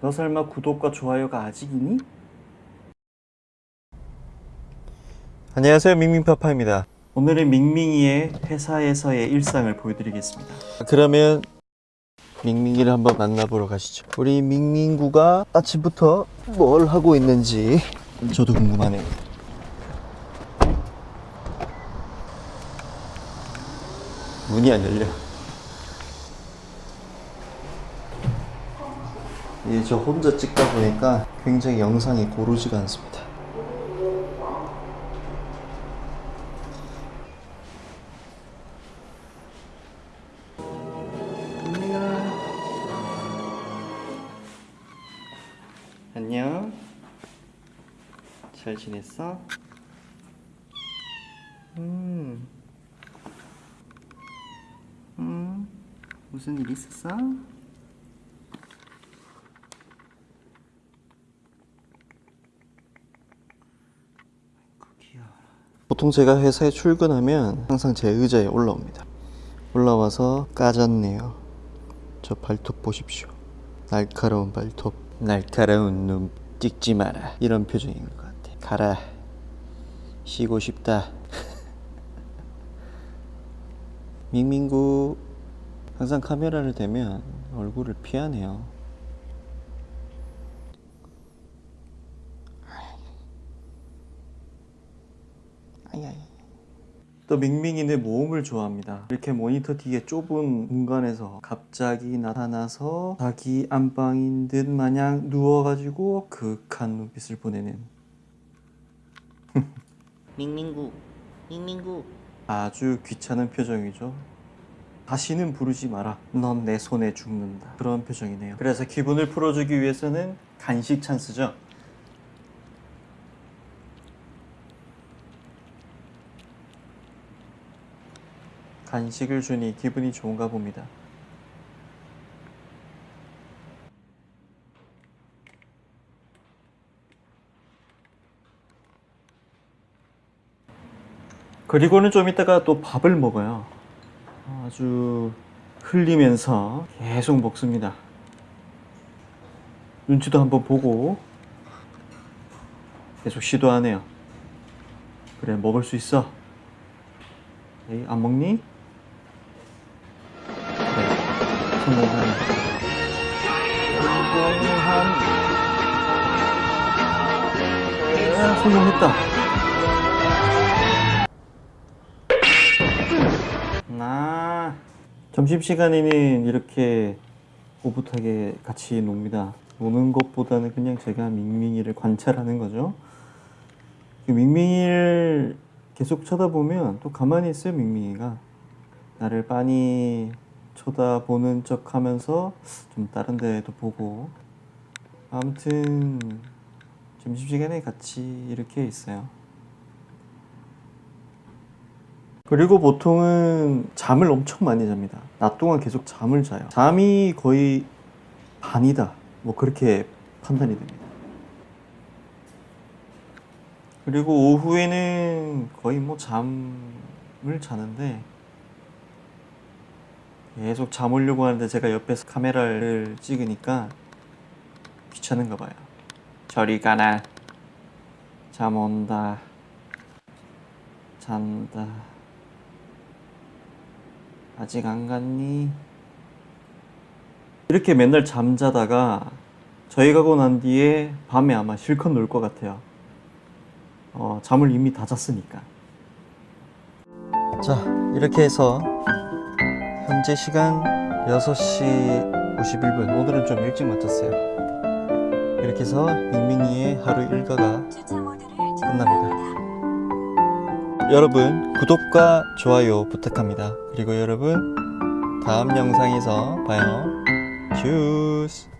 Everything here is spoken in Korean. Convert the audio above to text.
너 설마 구독과 좋아요가 아직이니? 안녕하세요 밍밍파파입니다 오늘은 밍밍이의 회사에서의 일상을 보여드리겠습니다. 그러면 밍밍이를 한번 만나보러 가시죠 우리 밍밍구가 아침부터 뭘 하고 있는지 저도 궁금하네요 문이 안 열려 이제 저 혼자 찍다 보니까 굉장히 영상이 고르지가 않습니다 안녕. 잘 지냈어? 음. 음. 무슨 일 있었어? 아이고, 귀여워라. 보통 제가 회사에 출근하면 항상 제 의자에 올라옵니다. 올라와서 까졌네요. 저 발톱 보십시오. 날카로운 발톱. 날카로운 눈 찍지 마라. 이런 표정인 것 같아. 가라. 쉬고 싶다. 밍밍구 항상 카메라를 대면 얼굴을 피하네요. 아야야. 또 밍밍이는 모험을 좋아합니다. 이렇게 모니터 뒤에 좁은 공간에서 갑자기 나타나서 자기 안방인 듯 마냥 누워가지고 그윽한 눈빛을 보내는 밍밍구 밍밍구 아주 귀찮은 표정이죠. 다시는 부르지 마라. 넌 내 손에 죽는다. 그런 표정이네요. 그래서 기분을 풀어주기 위해서는 간식 찬스죠. 간식을 주니 기분이 좋은가 봅니다. 그리고는 좀 이따가 또 밥을 먹어요. 아주 흘리면서 계속 먹습니다. 눈치도 한번 보고 계속 시도하네요. 그래 먹을 수 있어. 에이, 안 먹니? 성공한. 에, 성공했다. 아 점심시간에는 이렇게 오붓하게 같이 놉니다 노는 것보다는 그냥 제가 밍밍이를 관찰하는 거죠 그 밍밍이를 계속 쳐다보면 또 가만히 있어요 밍밍이가 나를 빤히 쳐다보는 척 하면서 좀 다른 데도 보고 아무튼 점심시간에 같이 이렇게 있어요 그리고 보통은 잠을 엄청 많이 잡니다. 낮 동안 계속 잠을 자요. 잠이 거의 반이다. 뭐 그렇게 판단이 됩니다. 그리고 오후에는 거의 뭐 잠을 자는데 계속 잠오려고 하는데 제가 옆에서 카메라를 찍으니까 귀찮은가 봐요. 저리 가나. 잠 온다. 잔다. 아직 안 갔니? 이렇게 맨날 잠자다가 저희 가고 난 뒤에 밤에 아마 실컷 놀 것 같아요. 어, 잠을 이미 다 잤으니까. 자 이렇게 해서 현재 시간 6시 51분. 오늘은 좀 일찍 마쳤어요. 이렇게 해서 밍밍이의 하루 일과가 끝납니다. 여러분 구독과 좋아요 부탁합니다. 그리고 여러분 다음 영상에서 봐요. 슈스